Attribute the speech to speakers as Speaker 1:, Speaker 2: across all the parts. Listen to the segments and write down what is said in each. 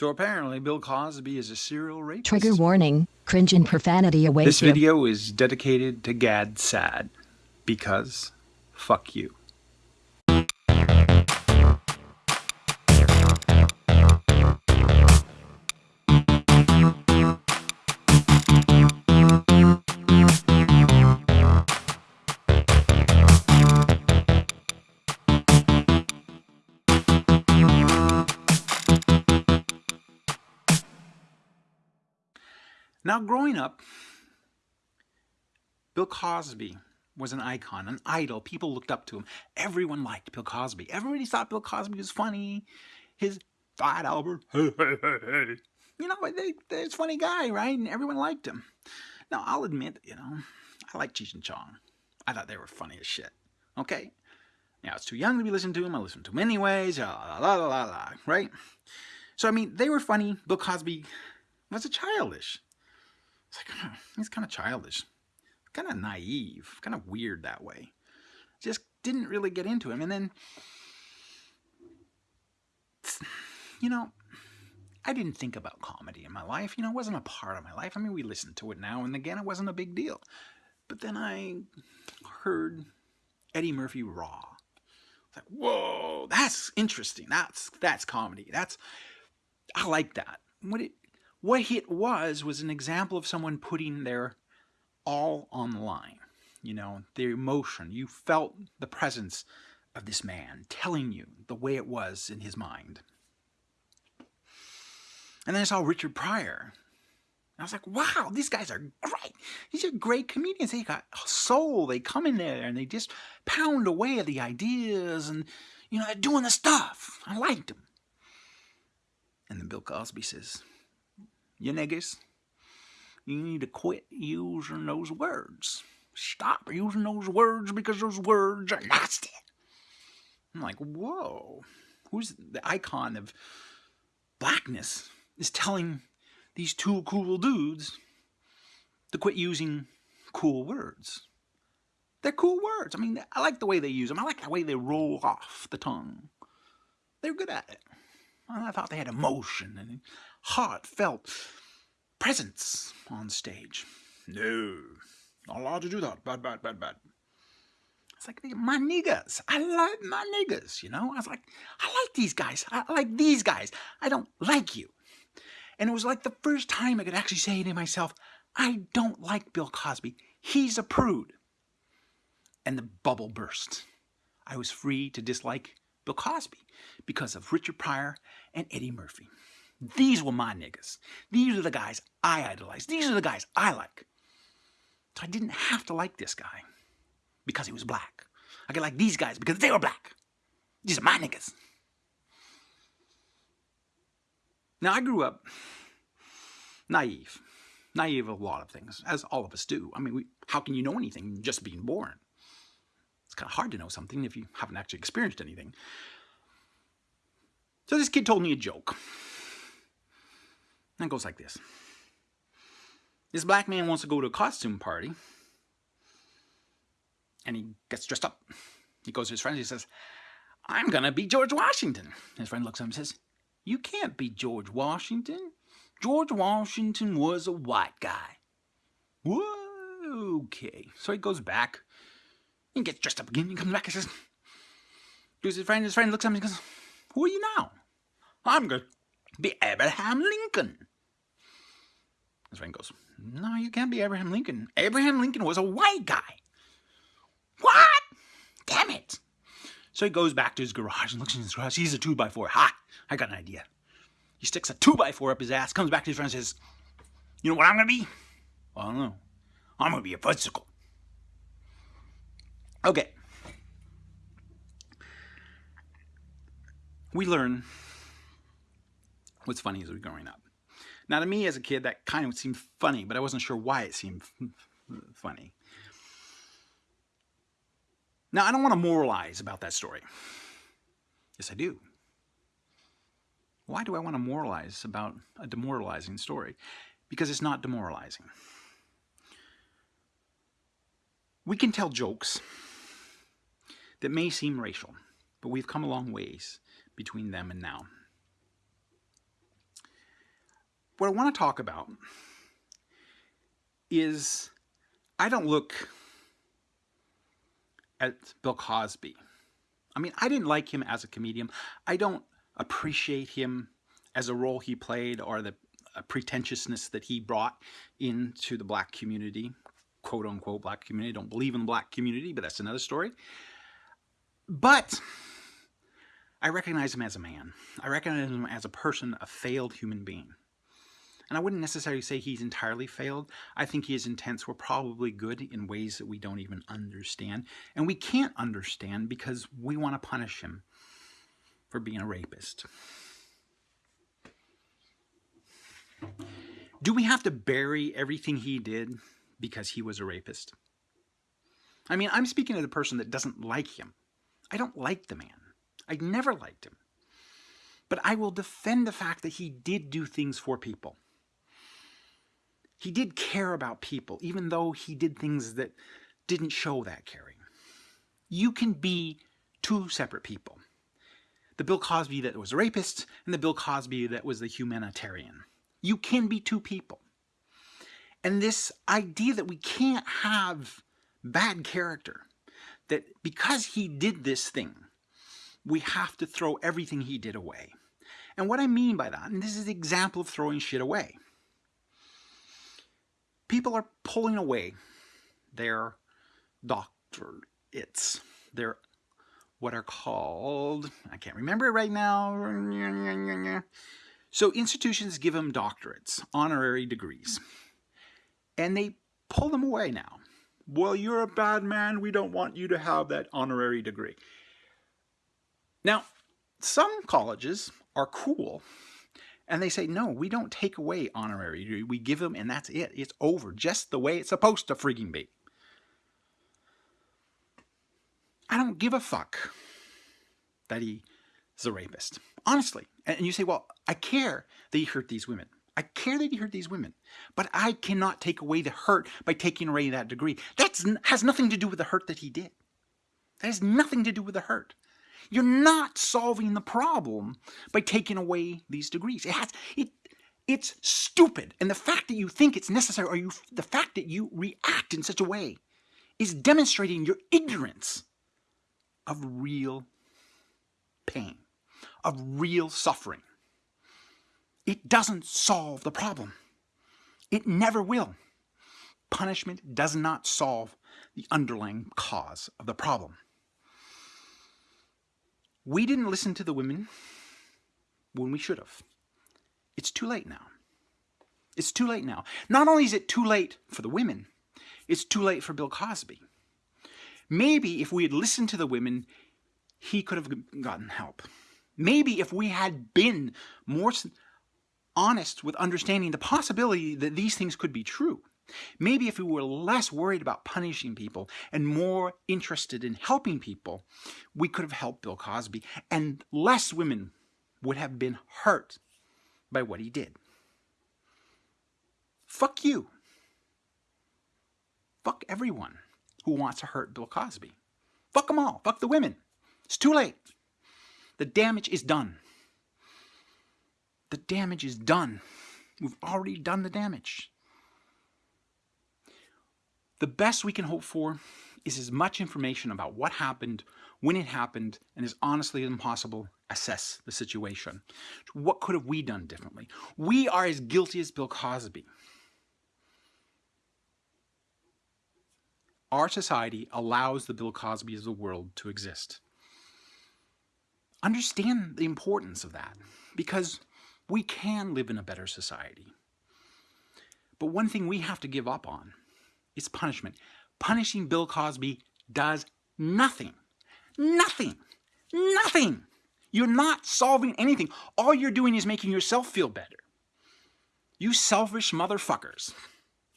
Speaker 1: So apparently Bill Cosby is a serial rapist.
Speaker 2: Trigger warning, cringe and profanity awaits
Speaker 1: This
Speaker 2: you.
Speaker 1: video is dedicated to Gad Saad because fuck you. Now, growing up, Bill Cosby was an icon, an idol. People looked up to him. Everyone liked Bill Cosby. Everybody thought Bill Cosby was funny. His Fat Albert, hey, hey, hey, hey. You know, they, they, a funny guy, right? And everyone liked him. Now, I'll admit, you know, I like Cheech and Chong. I thought they were funny as shit. Okay? Now, I was too young to be listening to him. I listened to him anyways. La, la, la, la, la, right? So, I mean, they were funny. Bill Cosby was a childish. It's like, he's kind of childish, kind of naive, kind of weird that way. Just didn't really get into him. And then, you know, I didn't think about comedy in my life. You know, it wasn't a part of my life. I mean, we listen to it now and again. It wasn't a big deal. But then I heard Eddie Murphy Raw. It's like, whoa, that's interesting. That's that's comedy. That's I like that. What it what it was was an example of someone putting their all on the line. You know, their emotion. You felt the presence of this man telling you the way it was in his mind. And then I saw Richard Pryor. I was like, wow, these guys are great. These are great comedians. They got soul. They come in there and they just pound away at the ideas and, you know, they're doing the stuff. I liked them. And then Bill Cosby says, you niggas, you need to quit using those words. Stop using those words because those words are nasty. I'm like, whoa. Who's the icon of blackness is telling these two cool dudes to quit using cool words. They're cool words. I mean, I like the way they use them. I like the way they roll off the tongue. They're good at it. I thought they had emotion and heartfelt presence on stage. No, not allowed to do that. Bad, bad, bad, bad. It's like my niggas. I like my niggas. You know, I was like, I like these guys. I like these guys. I don't like you. And it was like the first time I could actually say to myself, I don't like Bill Cosby. He's a prude. And the bubble burst. I was free to dislike Bill Cosby because of Richard Pryor and Eddie Murphy. These were my niggas. These are the guys I idolize. These are the guys I like. So I didn't have to like this guy because he was black. I could like these guys because they were black. These are my niggas. Now, I grew up naive. Naive of a lot of things, as all of us do. I mean, we, how can you know anything just being born? It's kind of hard to know something if you haven't actually experienced anything. So this kid told me a joke. And it goes like this. This black man wants to go to a costume party. And he gets dressed up. He goes to his friends. He says, I'm going to be George Washington. His friend looks at him and says, You can't be George Washington. George Washington was a white guy. Whoa, okay. So he goes back. He gets dressed up again. He comes back and says, Goes his friend. His friend looks at him and goes, Who are you now? I'm going to be Abraham Lincoln. His friend goes, No, you can't be Abraham Lincoln. Abraham Lincoln was a white guy. What? Damn it. So he goes back to his garage and looks in his garage. He's a 2x4. Ha! I got an idea. He sticks a 2x4 up his ass, comes back to his friend and says, You know what I'm going to be? Well, I don't know. I'm going to be a fudgesicle. Okay. We learn what's funny as we're growing up. Now, to me as a kid, that kind of seemed funny, but I wasn't sure why it seemed funny. Now, I don't want to moralize about that story. Yes, I do. Why do I want to moralize about a demoralizing story? Because it's not demoralizing. We can tell jokes that may seem racial, but we've come a long ways between them and now. What I want to talk about is I don't look at Bill Cosby. I mean, I didn't like him as a comedian. I don't appreciate him as a role he played or the uh, pretentiousness that he brought into the black community, quote unquote black community. I don't believe in the black community, but that's another story. But I recognize him as a man. I recognize him as a person, a failed human being. And I wouldn't necessarily say he's entirely failed. I think his intents were probably good in ways that we don't even understand. And we can't understand because we want to punish him for being a rapist. Do we have to bury everything he did because he was a rapist? I mean, I'm speaking to the person that doesn't like him. I don't like the man. I never liked him. But I will defend the fact that he did do things for people. He did care about people, even though he did things that didn't show that caring. You can be two separate people. The Bill Cosby that was a rapist and the Bill Cosby that was the humanitarian. You can be two people. And this idea that we can't have bad character, that because he did this thing, we have to throw everything he did away. And what I mean by that, and this is an example of throwing shit away people are pulling away their doctorates, their what are called, I can't remember it right now. So institutions give them doctorates, honorary degrees, and they pull them away now. Well, you're a bad man. We don't want you to have that honorary degree. Now, some colleges are cool and they say, no, we don't take away honorary. We give them and that's it. It's over just the way it's supposed to freaking be. I don't give a fuck that he is a rapist. Honestly. And you say, well, I care that he hurt these women. I care that he hurt these women. But I cannot take away the hurt by taking away that degree. That has nothing to do with the hurt that he did. That has nothing to do with the hurt. You're not solving the problem by taking away these degrees. It has it it's stupid. And the fact that you think it's necessary or you the fact that you react in such a way is demonstrating your ignorance of real pain, of real suffering. It doesn't solve the problem. It never will. Punishment does not solve the underlying cause of the problem. We didn't listen to the women when we should have. It's too late now. It's too late now. Not only is it too late for the women, it's too late for Bill Cosby. Maybe if we had listened to the women, he could have gotten help. Maybe if we had been more honest with understanding the possibility that these things could be true, Maybe if we were less worried about punishing people and more interested in helping people, we could have helped Bill Cosby and less women would have been hurt by what he did. Fuck you. Fuck everyone who wants to hurt Bill Cosby. Fuck them all. Fuck the women. It's too late. The damage is done. The damage is done. We've already done the damage. The best we can hope for is as much information about what happened, when it happened, and as honestly as possible, assess the situation. What could have we done differently? We are as guilty as Bill Cosby. Our society allows the Bill Cosby of the world to exist. Understand the importance of that, because we can live in a better society. But one thing we have to give up on is punishment. Punishing Bill Cosby does nothing. Nothing. Nothing. You're not solving anything. All you're doing is making yourself feel better. You selfish motherfuckers.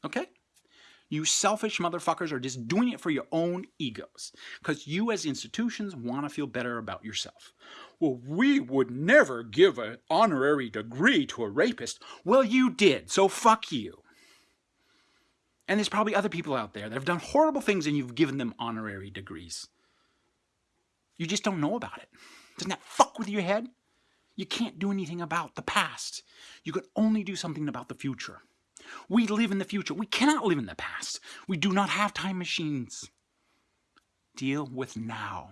Speaker 1: Okay? You selfish motherfuckers are just doing it for your own egos. Because you as institutions want to feel better about yourself. Well, we would never give an honorary degree to a rapist. Well, you did, so fuck you. And there's probably other people out there that have done horrible things and you've given them honorary degrees. You just don't know about it. Doesn't that fuck with your head? You can't do anything about the past. You can only do something about the future. We live in the future. We cannot live in the past. We do not have time machines. Deal with now.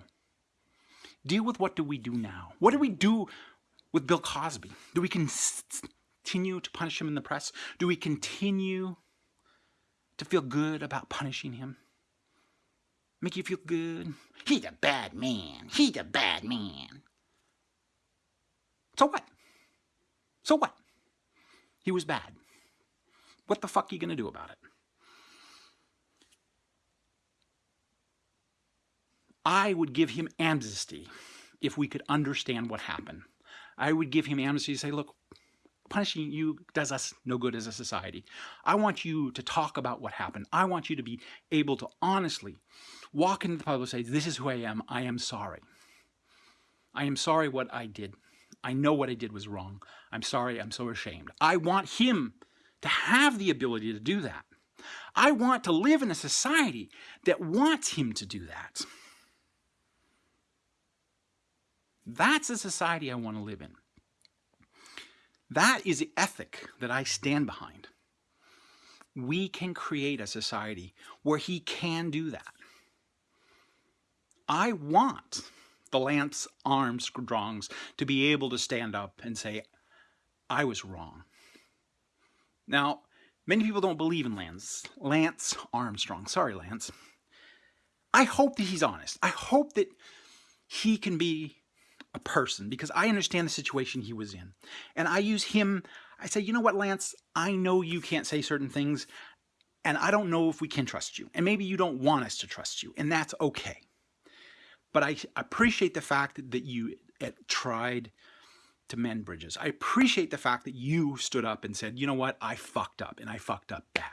Speaker 1: Deal with what do we do now? What do we do with Bill Cosby? Do we continue to punish him in the press? Do we continue to feel good about punishing him? Make you feel good? He's a bad man. He's a bad man. So what? So what? He was bad. What the fuck are you going to do about it? I would give him amnesty if we could understand what happened. I would give him amnesty to say, look, punishing you does us no good as a society. I want you to talk about what happened. I want you to be able to honestly walk into the public say, this is who I am. I am sorry. I am sorry what I did. I know what I did was wrong. I'm sorry. I'm so ashamed. I want him to have the ability to do that. I want to live in a society that wants him to do that. That's a society I want to live in. That is the ethic that I stand behind. We can create a society where he can do that. I want the Lance Armstrongs to be able to stand up and say, I was wrong. Now, many people don't believe in Lance, Lance Armstrong. Sorry, Lance. I hope that he's honest. I hope that he can be a person because I understand the situation he was in. And I use him, I say, you know what, Lance, I know you can't say certain things and I don't know if we can trust you. And maybe you don't want us to trust you and that's okay. But I appreciate the fact that you tried to mend bridges. I appreciate the fact that you stood up and said, you know what, I fucked up and I fucked up bad.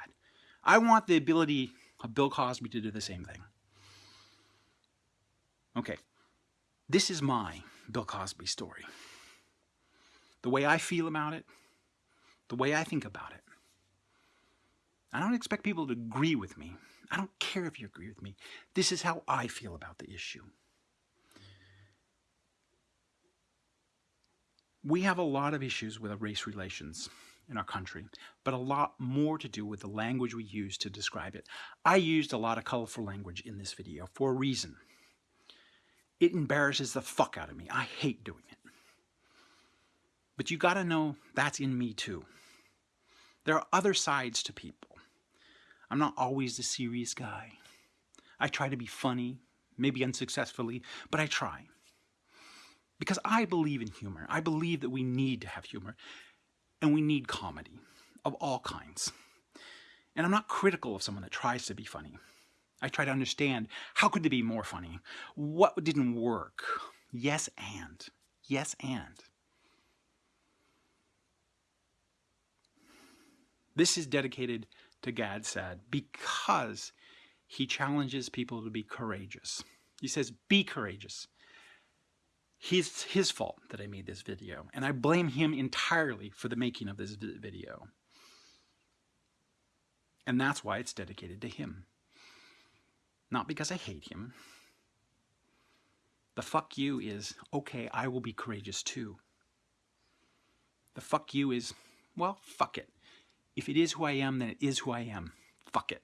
Speaker 1: I want the ability of Bill Cosby to do the same thing. Okay, this is my Bill Cosby story. The way I feel about it, the way I think about it. I don't expect people to agree with me. I don't care if you agree with me. This is how I feel about the issue. We have a lot of issues with race relations in our country, but a lot more to do with the language we use to describe it. I used a lot of colorful language in this video for a reason. It embarrasses the fuck out of me. I hate doing it. But you gotta know that's in me too. There are other sides to people. I'm not always the serious guy. I try to be funny, maybe unsuccessfully, but I try. Because I believe in humor. I believe that we need to have humor. And we need comedy of all kinds. And I'm not critical of someone that tries to be funny. I try to understand how could they be more funny? What didn't work? Yes and. Yes and. This is dedicated to Gad Saad because he challenges people to be courageous. He says, be courageous. It's his fault that I made this video, and I blame him entirely for the making of this video. And that's why it's dedicated to him. Not because I hate him. The fuck you is, okay, I will be courageous too. The fuck you is, well, fuck it. If it is who I am, then it is who I am. Fuck it.